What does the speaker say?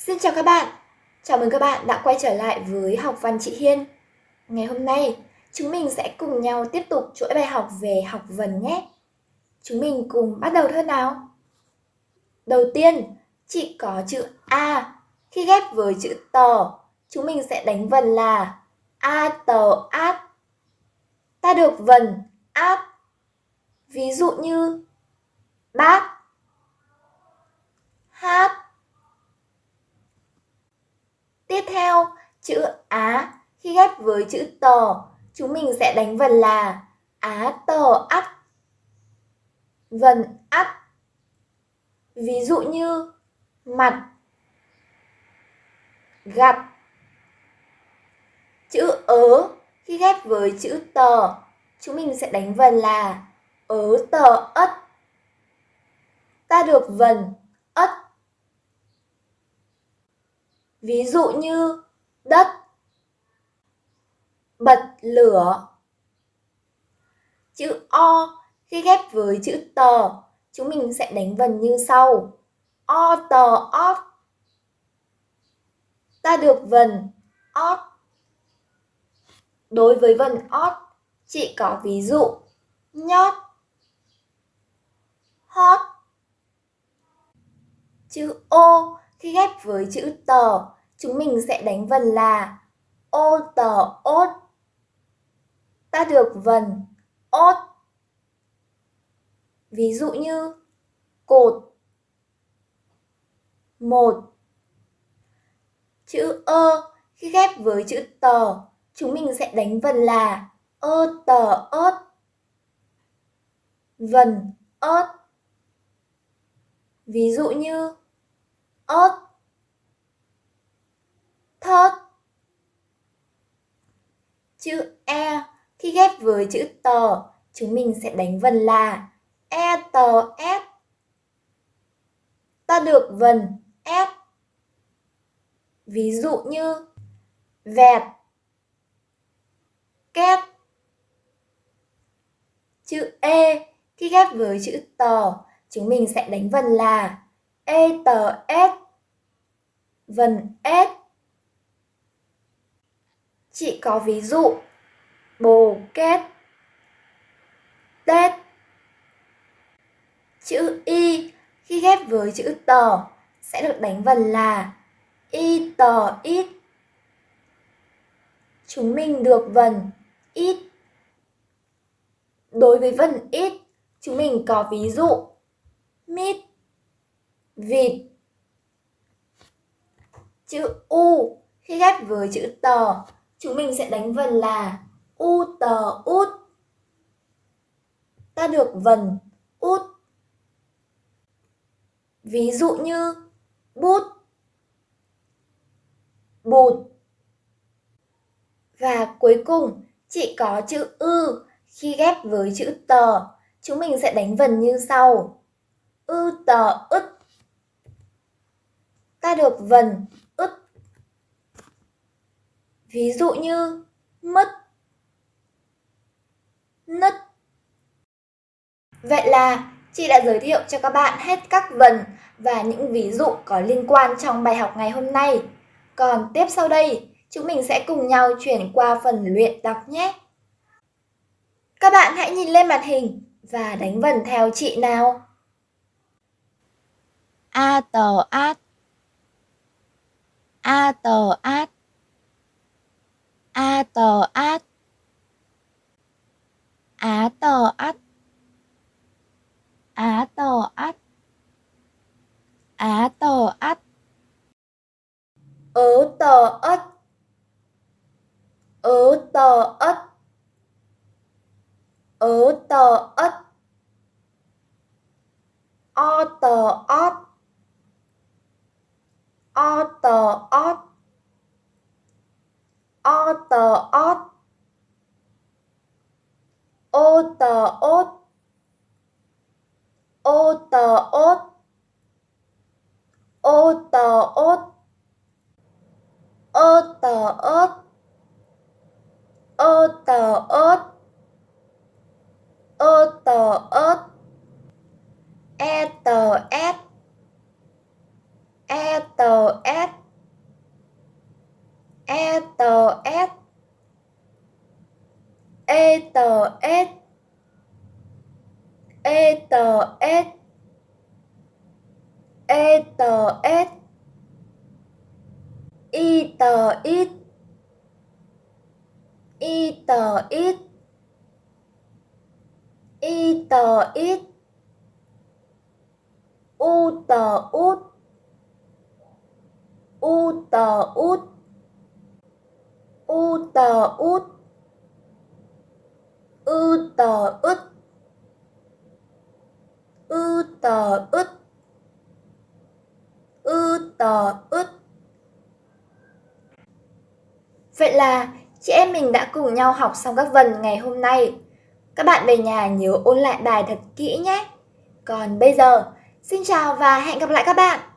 Xin chào các bạn, chào mừng các bạn đã quay trở lại với học văn chị Hiên. Ngày hôm nay, chúng mình sẽ cùng nhau tiếp tục chuỗi bài học về học vần nhé. Chúng mình cùng bắt đầu thôi nào. Đầu tiên, chị có chữ A. Khi ghép với chữ tờ, chúng mình sẽ đánh vần là A tờ át. Ta được vần át. Ví dụ như bát, hát, Tiếp theo, chữ Á khi ghép với chữ tờ, chúng mình sẽ đánh vần là Á tờ ắt. Vần ắt. Ví dụ như mặt, gặt. Chữ ớ khi ghép với chữ tờ, chúng mình sẽ đánh vần là ớ tờ ất. Ta được vần ất Ví dụ như đất, bật lửa. Chữ O khi ghép với chữ tờ, chúng mình sẽ đánh vần như sau. O tờ ót. Ta được vần ót. Đối với vần ót, chị có ví dụ nhót, hót. Chữ O khi ghép với chữ tờ, chúng mình sẽ đánh vần là ô tờ ốt. Ta được vần ốt. Ví dụ như cột một Chữ ơ khi ghép với chữ tờ, chúng mình sẽ đánh vần là ơ tờ ớt. Vần ớt. Ví dụ như ớt thớt. Chữ e khi ghép với chữ tờ chúng mình sẽ đánh vần là e tờ s. Ta được vần s. Ví dụ như vẹt két. Chữ e khi ghép với chữ tờ chúng mình sẽ đánh vần là e tờ s. Vần s chị có ví dụ. Bồ kết. Tết. Chữ y khi ghép với chữ tờ sẽ được đánh vần là y tờ ít chúng mình được vần ít. Đối với vần ít chúng mình có ví dụ mít vịt. Chữ u khi ghép với chữ tờ, chúng mình sẽ đánh vần là u tờ út. Ta được vần út. Ví dụ như bút, bụt. Và cuối cùng, chỉ có chữ ư khi ghép với chữ tờ, chúng mình sẽ đánh vần như sau. Ư tờ ức. Ta được vần Ví dụ như mất, nứt. Vậy là chị đã giới thiệu cho các bạn hết các vần và những ví dụ có liên quan trong bài học ngày hôm nay. Còn tiếp sau đây, chúng mình sẽ cùng nhau chuyển qua phần luyện đọc nhé. Các bạn hãy nhìn lên màn hình và đánh vần theo chị nào. A tờ át A tờ át a tờ át. Á tờ át. Á tờ át. Á tờ át. Ớ tờ ất. Ớ tờ ất. Ớ tờ ất. O tờ ót o tờ ót o tờ ót ô tờ ốt. Ô tờ ốt. Ô tờ ốt. Ô tờ ớt ô tờ ớt ô tờ ớt e tờ ét e tờ s. E tờ s. E e tờ s e tờ s e tờ s y tờ ít y tờ ít y tờ ít u tờ út u tờ út u tờ út ư tờ ứt ư tờ ứt ư tờ ứt Vậy là chị em mình đã cùng nhau học xong các vần ngày hôm nay. Các bạn về nhà nhớ ôn lại bài thật kỹ nhé. Còn bây giờ, xin chào và hẹn gặp lại các bạn!